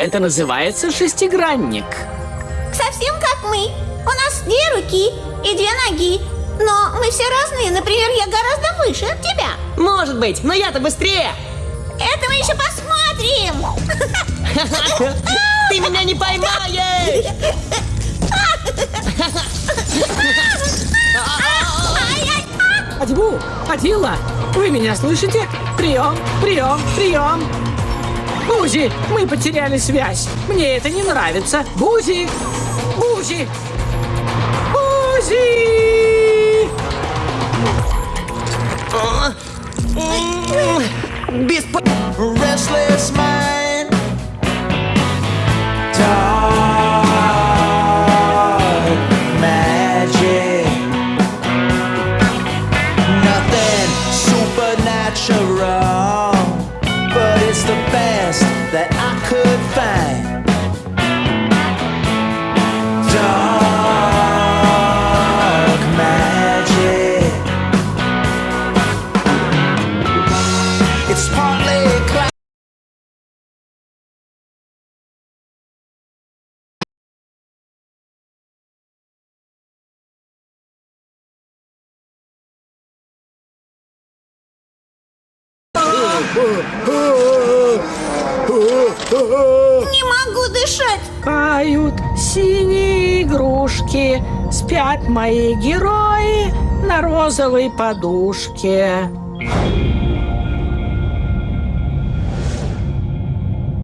Это называется шестигранник. Совсем как мы. У нас две руки и две ноги. Но мы все разные. Например, я гораздо выше от тебя. Может быть, но я-то быстрее. Это мы еще посмотрим. Ты меня не поймаешь! Адьбу, Адила, вы меня слышите? Прием, прием, прием. Бузи, мы потеряли связь. Мне это не нравится. Бузи, Бузи, Бузи. Беспо... restless mind. Supernatural, but it's the best Не могу дышать. Поют синие игрушки, спят мои герои на розовой подушке.